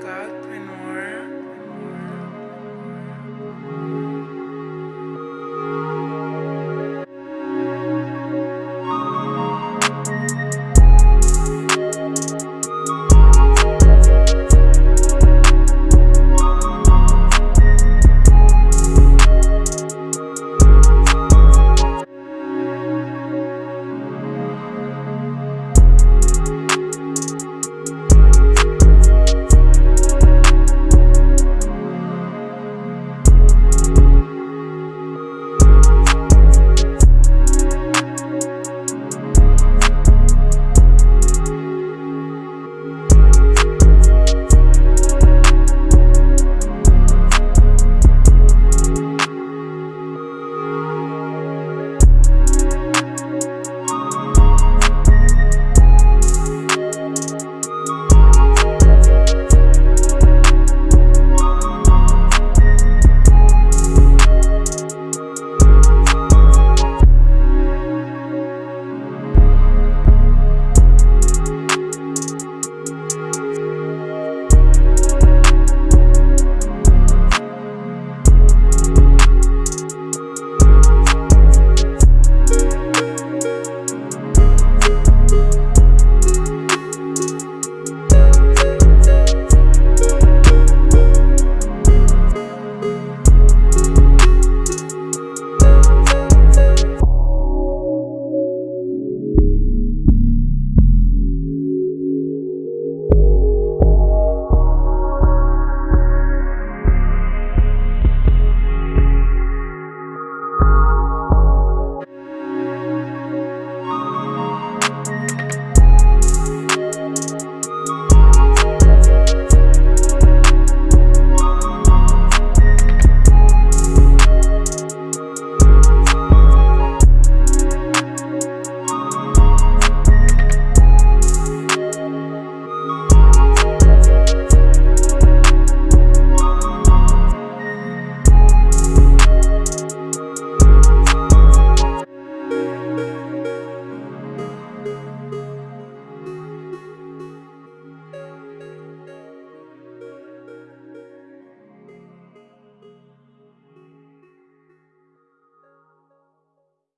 Godpreneur.